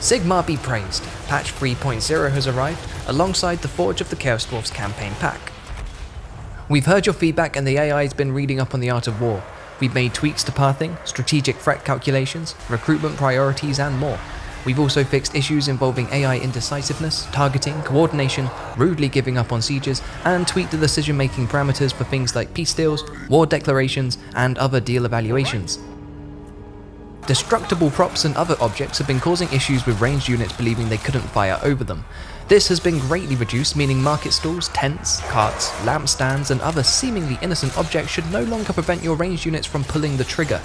Sigmar be praised, patch 3.0 has arrived alongside the Forge of the Chaos Dwarfs campaign pack. We've heard your feedback and the AI has been reading up on the art of war. We've made tweaks to pathing, strategic threat calculations, recruitment priorities and more. We've also fixed issues involving AI indecisiveness, targeting, coordination, rudely giving up on sieges, and tweaked the decision making parameters for things like peace deals, war declarations, and other deal evaluations. Destructible props and other objects have been causing issues with ranged units believing they couldn't fire over them. This has been greatly reduced, meaning market stalls, tents, carts, lampstands, and other seemingly innocent objects should no longer prevent your ranged units from pulling the trigger.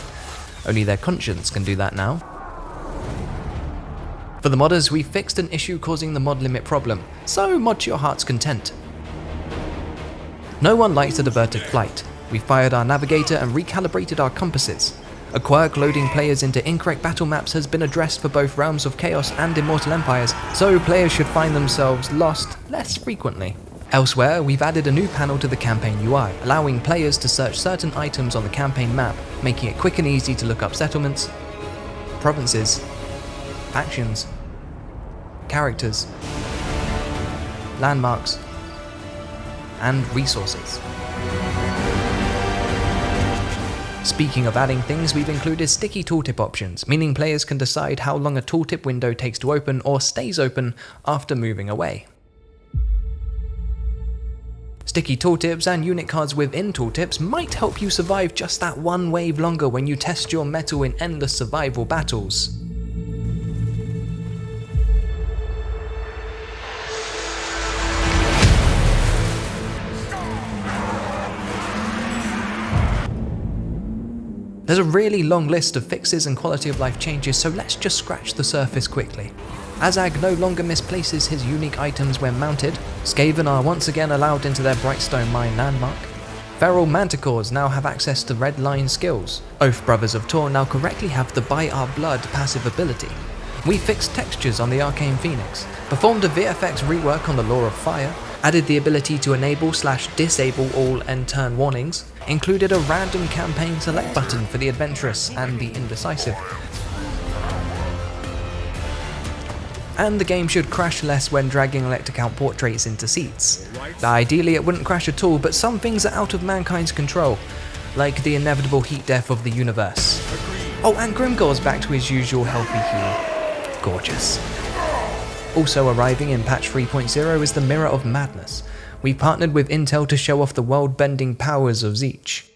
Only their conscience can do that now. For the modders, we fixed an issue causing the mod limit problem, so mod to your heart's content. No one likes a diverted flight. We fired our navigator and recalibrated our compasses. A quirk loading players into incorrect battle maps has been addressed for both Realms of Chaos and Immortal Empires, so players should find themselves lost less frequently. Elsewhere, we've added a new panel to the campaign UI, allowing players to search certain items on the campaign map, making it quick and easy to look up settlements, provinces, factions, characters, landmarks, and resources. Speaking of adding things, we've included sticky tooltip options, meaning players can decide how long a tooltip window takes to open or stays open after moving away. Sticky tooltips and unit cards within tooltips might help you survive just that one wave longer when you test your mettle in endless survival battles. There's a really long list of fixes and quality of life changes, so let's just scratch the surface quickly. Azhag no longer misplaces his unique items when mounted, Skaven are once again allowed into their Brightstone Mine landmark, Feral Manticores now have access to Red Line skills, Oath Brothers of Tor now correctly have the By Our Blood passive ability, we fixed textures on the Arcane Phoenix, performed a VFX rework on the Lore of Fire, added the ability to enable slash disable all end turn warnings, included a random campaign select button for the adventurous and the indecisive. And the game should crash less when dragging Elector Count portraits into seats. Ideally it wouldn't crash at all, but some things are out of mankind's control, like the inevitable heat death of the universe. Oh, and Grimgor's back to his usual healthy hue. Gorgeous. Also arriving in patch 3.0 is the Mirror of Madness. We partnered with Intel to show off the world-bending powers of Tzeentch.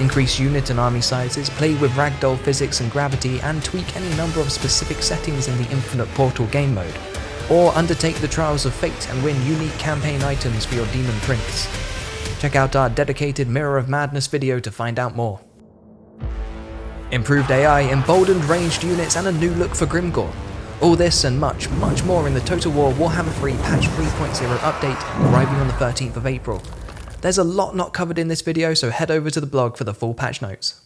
Increase unit and army sizes, play with ragdoll physics and gravity, and tweak any number of specific settings in the Infinite Portal game mode. Or undertake the Trials of Fate and win unique campaign items for your Daemon Prince. Check out our dedicated Mirror of Madness video to find out more. Improved AI, emboldened ranged units, and a new look for Grimgor. All this and much, much more in the Total War Warhammer 3 Patch 3.0 update arriving on the 13th of April. There's a lot not covered in this video, so head over to the blog for the full patch notes.